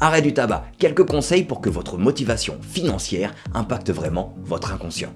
Arrêt du tabac, quelques conseils pour que votre motivation financière impacte vraiment votre inconscient.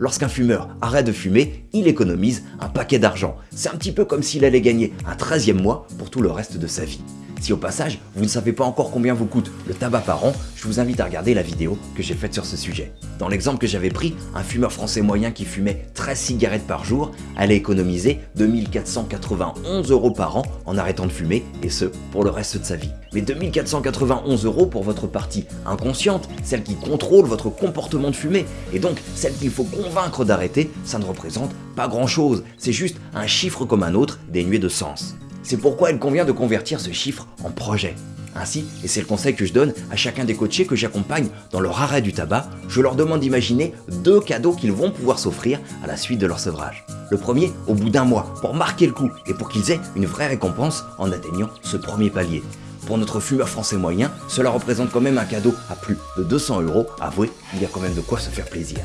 Lorsqu'un fumeur arrête de fumer, il économise un paquet d'argent. C'est un petit peu comme s'il allait gagner un 13e mois pour tout le reste de sa vie. Si au passage, vous ne savez pas encore combien vous coûte le tabac par an, je vous invite à regarder la vidéo que j'ai faite sur ce sujet. Dans l'exemple que j'avais pris, un fumeur français moyen qui fumait 13 cigarettes par jour allait économiser 2491 euros par an en arrêtant de fumer, et ce, pour le reste de sa vie. Mais 2491 euros pour votre partie inconsciente, celle qui contrôle votre comportement de fumer, et donc celle qu'il faut convaincre d'arrêter, ça ne représente pas grand chose, c'est juste un chiffre comme un autre dénué de sens. C'est pourquoi il convient de convertir ce chiffre en projet. Ainsi, et c'est le conseil que je donne à chacun des coachés que j'accompagne dans leur arrêt du tabac, je leur demande d'imaginer deux cadeaux qu'ils vont pouvoir s'offrir à la suite de leur sevrage. Le premier au bout d'un mois, pour marquer le coup et pour qu'ils aient une vraie récompense en atteignant ce premier palier. Pour notre fumeur français moyen, cela représente quand même un cadeau à plus de 200 euros. Avouez, il y a quand même de quoi se faire plaisir.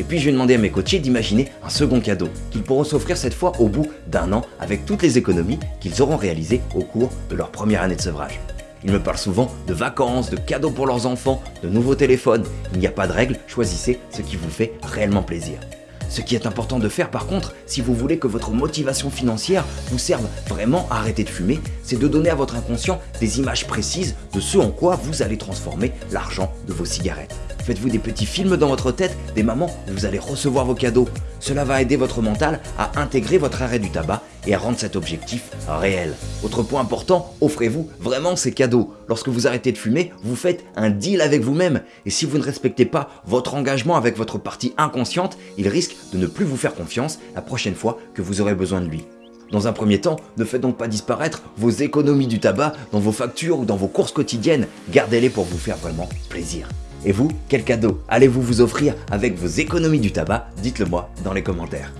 Et puis je vais demander à mes coachés d'imaginer un second cadeau qu'ils pourront s'offrir cette fois au bout d'un an avec toutes les économies qu'ils auront réalisées au cours de leur première année de sevrage. Ils me parlent souvent de vacances, de cadeaux pour leurs enfants, de nouveaux téléphones. Il n'y a pas de règle, choisissez ce qui vous fait réellement plaisir. Ce qui est important de faire par contre, si vous voulez que votre motivation financière vous serve vraiment à arrêter de fumer, c'est de donner à votre inconscient des images précises de ce en quoi vous allez transformer l'argent de vos cigarettes. Faites-vous des petits films dans votre tête des moments où vous allez recevoir vos cadeaux. Cela va aider votre mental à intégrer votre arrêt du tabac et à rendre cet objectif réel. Autre point important, offrez-vous vraiment ces cadeaux. Lorsque vous arrêtez de fumer, vous faites un deal avec vous-même. Et si vous ne respectez pas votre engagement avec votre partie inconsciente, il risque de ne plus vous faire confiance la prochaine fois que vous aurez besoin de lui. Dans un premier temps, ne faites donc pas disparaître vos économies du tabac dans vos factures ou dans vos courses quotidiennes. Gardez-les pour vous faire vraiment plaisir. Et vous, quel cadeau allez-vous vous offrir avec vos économies du tabac? Dites-le moi dans les commentaires.